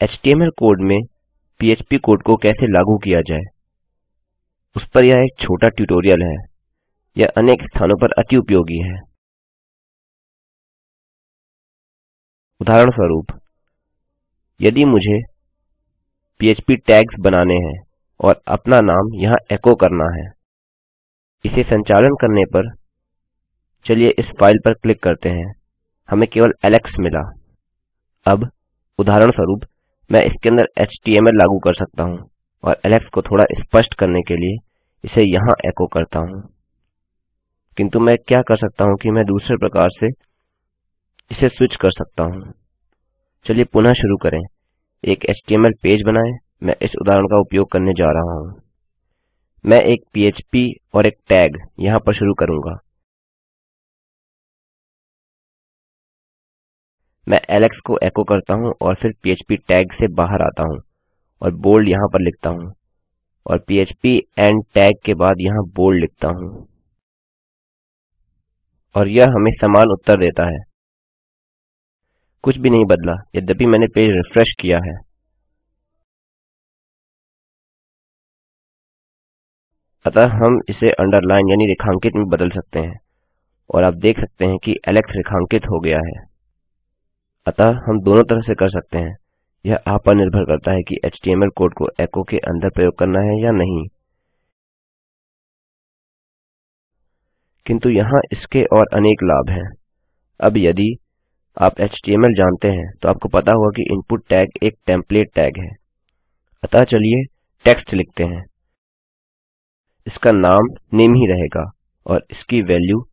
HTML code में PHP code को कैसे लागू किया जाए, उस पर यह एक छोटा ट्यूटोरियल है, यह अनेक स्थानों पर अति उपयोगी है। उदाहरणस्वरूप, यदि मुझे पीएचपी टैग्स बनाने हैं और अपना नाम यहाँ एको करना है, इसे संचालन करने पर चलिए इस फ़ाइल पर क्लिक करते हैं। हमें केवल एलेक्स मिला। अब उदाहरणस्वरूप मैं इसके अंदर एचटीएमएल लागू कर सकता हूँ और एलेक्स को थोड़ा स्पष्ट करने के लिए इसे यहाँ एको करता हूँ। किंतु मैं क्या कर सकता हूँ कि मैं दूसरे प्रकार से इसे स्विच कर सकता हूँ। चलिए पुनः शुरू करें। एक एचटीएमएल पेज बनाएँ। मैं इस उदाहरण का उपयोग करने जा रहा हूँ। मैं एक पीएचपी और एक टैग यहाँ पर शुरू करूँगा। मैं एलेक्स को एको करता हूँ और फिर पीएचपी टैग से बाहर आता हूँ और बोल्ड यहाँ पर लिखता हूँ और पीएचपी एंड टैग के बाद यहाँ बोल्ड लिखता हूँ। और यह हमें समान उत्तर देता है। कुछ भी नहीं बदला, यद्यपि मैंने पेज रिफ्रेश किया है। अतः हम इसे अंडरलाइन यानी रेखांकित में बदल सकते हैं और आप देख सकते हैं कि एलेक्स रेखांकित हो गया है। अतः हम दोनों तरह से कर सकते हैं। यह आप पर निर्भर करता है कि एचटीएमएल कोड को एको के अंदर प्रयोग करना है या नहीं। किंतु यहाँ इसके और अनेक लाभ हैं। अब यदि आप एचटीएमएल जानते हैं तो आपको पता होगा कि इनपुट टैग एक टेम्पलेट टैग है। अतः चलिए टेक्स्ट लिखते हैं। इसका नाम नेम ही रहेगा और इसकी वैल्यू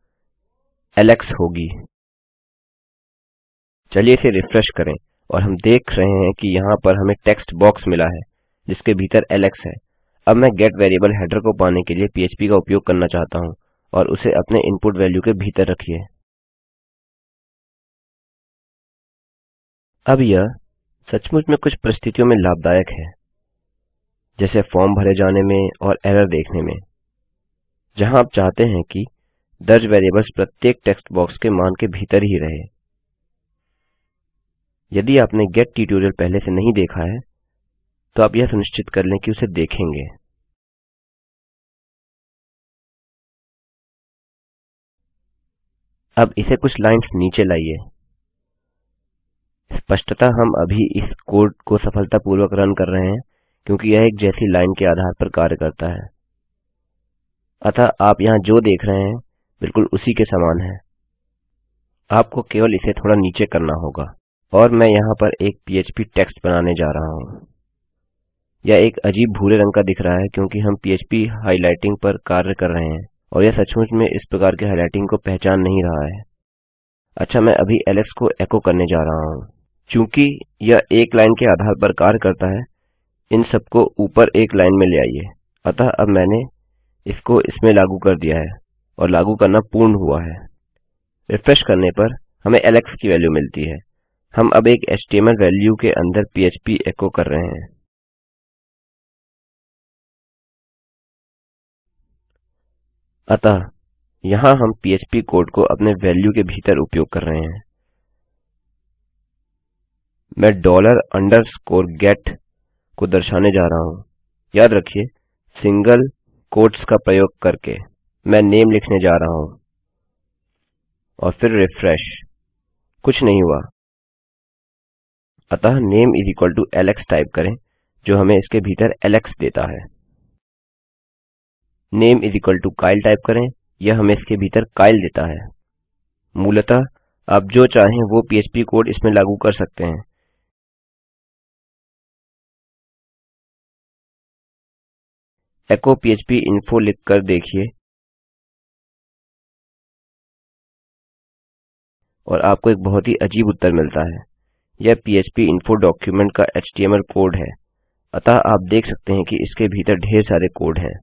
एलेक्स होगी। चलिए इसे रिफ्रेश करें और हम देख रहे हैं कि यहाँ पर हमें टेक्स्ट बॉक्स मिला है, जिसके भीतर एलेक्स है। अब मैं गेट वेरिएबल हेडर को पाने के लिए पीएचपी का उपयोग करना चाहता हूँ और उसे अपने इनपुट वैल्यू के भीतर रखिए। अब यह सचमुच में कुछ परिस्थितियों में लाभदायक है, जैसे फॉर्म भरे जाने में और एरर देखने में, जहाँ आप चाहते हैं कि दर्ज वेरिएबल्स प्रत्येक टेक्स्ट बॉक्स के मान के भीतर ही रहे। यदि आपने गेट ट्यूटोरियल पहले से नहीं देखा है तो आप यह सुनिश्चित कर लें कि उसे देखेंगे। अब इसे कुछ लाइंस नीचे लाइए। स्पष्टतः हम अभी इस कोड को सफलतापूर्वक रन कर रहे हैं, क्योंकि यह एक जैसी लाइन के आधार पर कार्य करता है। अतः आप यहाँ जो देख रहे हैं, बिल्कुल उसी के समान है। आपको केवल इसे थोड़ा नीचे करना होगा। और मैं यहाँ पर एक पीएचपी टेक्स्ट बनाने जा रहा हूँ। यह एक अजीब भूरे रंग का दिख रहा है क्योंकि हम पीएचपी हाइलाइटिंग पर कार्य कर रहे हैं और यह सचमुच में इस प्रकार के हाइलाइटिंग को पहचान नहीं रहा है। अच्छा मैं अभी एलेक्स को एको करने जा रहा हूँ। चूँकि यह एक लाइन के आधार पर कार्य करता है, इन सबको ऊपर एक लाइन में ले आइए। अतः अब मैंने इसको इसमें लागू कर दिया है और लागू करना पूर्ण हुआ है। रिफ्रेश करने पर हमें एलेक्स की वैल्यू मिलती है। हम अब एक एचटीएमएल वैल्यू के अंदर पीएचपी एको कर रहे हैं। अतः यहाँ हम पीएचपी कोड को अपने वैल्यू के भीतर उपयोग कर रहे हैं। मैं डॉलर अंडरस्कोर गेट को दर्शाने जा रहा हूँ। याद रखिए, सिंगल कोट्स का प्रयोग करके मैं नेम लिखने जा रहा हूँ। और फिर रिफ्रेश। कुछ नहीं हुआ। अतः name equal to Alex type करें, जो हमें इसके भीतर एलेक्स देता है। Name is equal to Kyle type करें, यह हमें इसके भीतर काइल देता है। मूलतः, आप जो चाहें वो पीएचपी कोड इसमें लागू कर सकते हैं। एको पीएचपी इन्फो लिख कर देखिए। और आपको एक बहुत ही अजीब उत्तर मिलता है। यह पीएचपी इन्फो डॉक्यूमेंट का एचटीएमएल कोड है। अतः आप देख सकते हैं कि इसके भीतर ढेर सारे कोड हैं।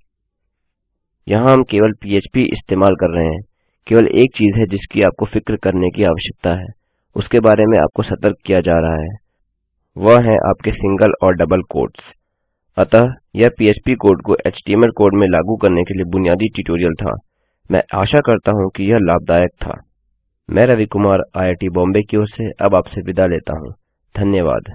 यहाँ हम केवल पीएचपी इस्तेमाल कर रहे हैं। केवल एक चीज़ है जिसकी आपको फ़िक्र करने की आवश्यकता है। उसके बारे में आपको सतर्क किया जा रहा है। वह है आपके सिंगल और डबल कोट्स अतः यह पीएचपी कोड को एचटीएमएल कोड में लागू करने के लिए बुनियादी ट्यूटोरियल था। मैं आशा करता हूँ कि यह लाभदायक था। मैं रवि कुमार आईआईटी बॉम्बे की ओर से अब आपसे विदा लेता हूँ। धन्यवाद।